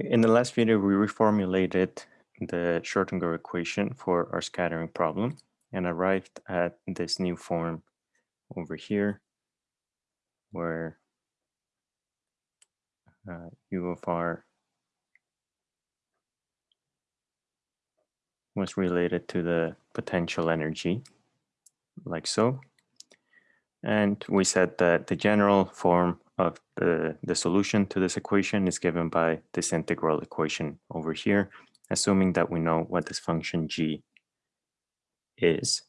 In the last video, we reformulated the Schrodinger equation for our scattering problem and arrived at this new form over here where uh, u of r was related to the potential energy, like so. And we said that the general form of the, the solution to this equation is given by this integral equation over here, assuming that we know what this function g is.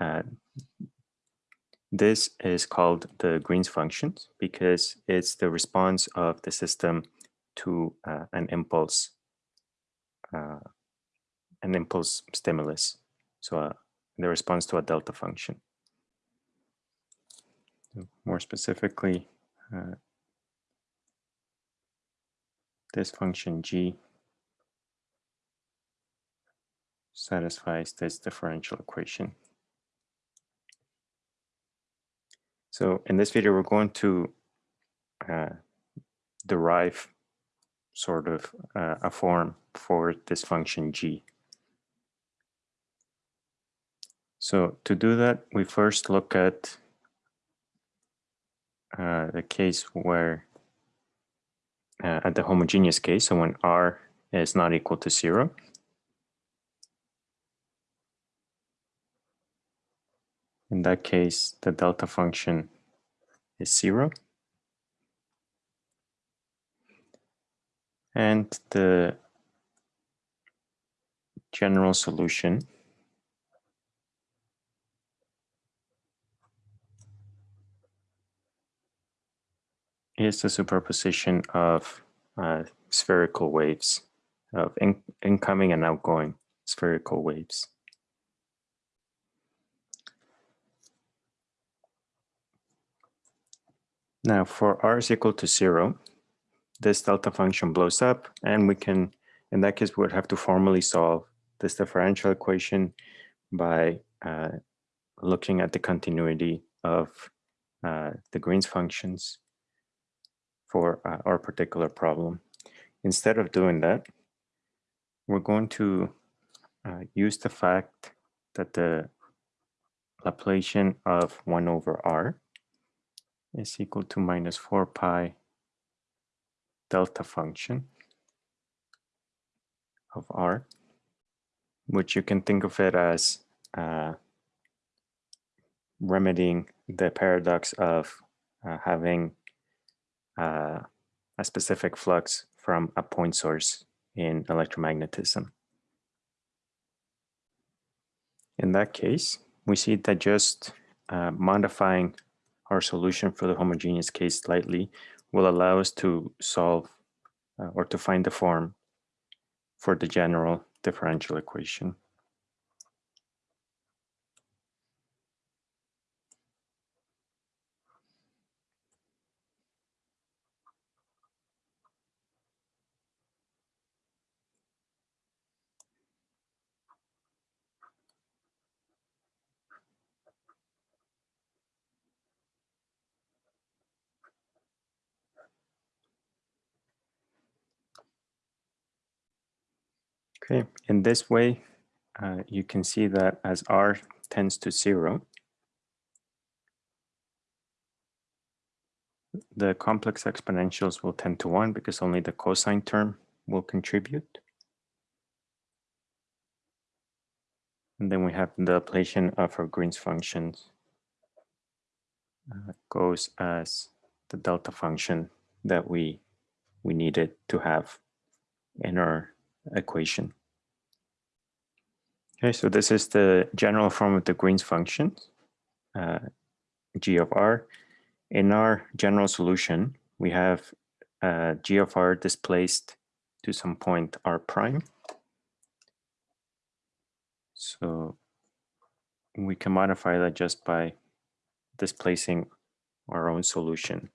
Uh, this is called the Green's function because it's the response of the system to uh, an impulse, uh, an impulse stimulus. So uh, the response to a delta function. More specifically, this function g satisfies this differential equation. So in this video, we're going to uh, derive sort of uh, a form for this function g. So to do that, we first look at uh, the case where uh, at the homogeneous case, so when r is not equal to zero, in that case, the delta function is zero. And the general solution is the superposition of uh, spherical waves, of in incoming and outgoing spherical waves. Now for r is equal to zero, this delta function blows up and we can, in that case, we would have to formally solve this differential equation by uh, looking at the continuity of uh, the Green's functions for uh, our particular problem. Instead of doing that, we're going to uh, use the fact that the Laplacian of 1 over r is equal to minus 4 pi delta function of r, which you can think of it as uh, remedying the paradox of uh, having uh, a specific flux from a point source in electromagnetism. In that case, we see that just uh, modifying our solution for the homogeneous case slightly will allow us to solve uh, or to find the form for the general differential equation. Okay, in this way, uh, you can see that as r tends to zero, the complex exponentials will tend to one because only the cosine term will contribute. And then we have the Laplacian of our Green's functions uh, goes as the delta function that we we needed to have in our equation. Okay, so this is the general form of the Green's function, uh, g of r. In our general solution, we have uh, g of r displaced to some point r prime. So we can modify that just by displacing our own solution.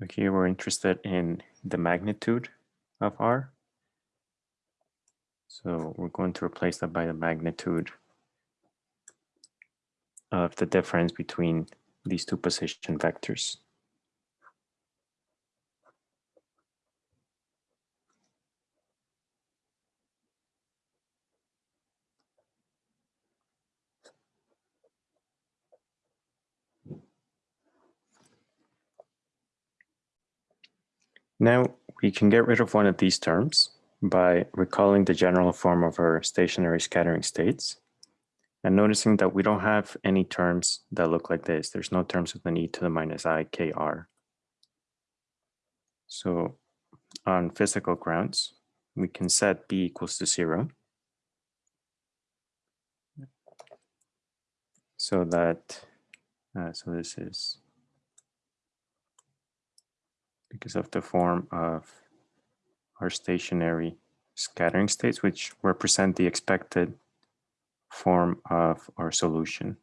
So here we're interested in the magnitude of R. So we're going to replace that by the magnitude of the difference between these two position vectors. Now we can get rid of one of these terms by recalling the general form of our stationary scattering states and noticing that we don't have any terms that look like this. There's no terms with an e to the minus i k r. So on physical grounds, we can set b equals to zero. So that, uh, so this is because of the form of our stationary scattering states, which represent the expected form of our solution.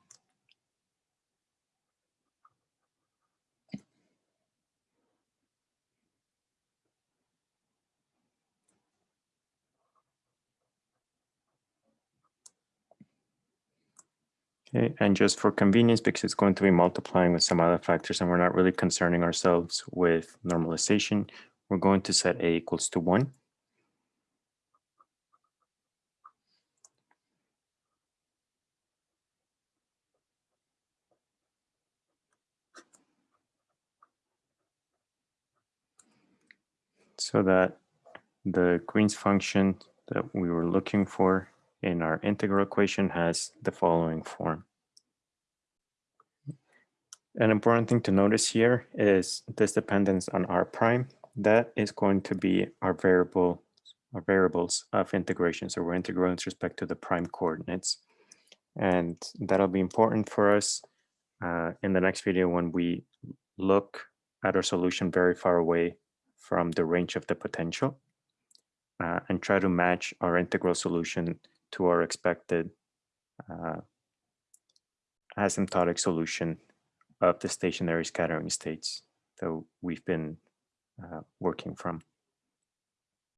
Okay, and just for convenience, because it's going to be multiplying with some other factors and we're not really concerning ourselves with normalization, we're going to set a equals to one. So that the Green's function that we were looking for in our integral equation has the following form. An important thing to notice here is this dependence on r prime. That is going to be our variable, our variables of integration. So we're integrating with respect to the prime coordinates. And that'll be important for us uh, in the next video when we look at our solution very far away from the range of the potential uh, and try to match our integral solution to our expected uh, asymptotic solution of the stationary scattering states that we've been uh, working from.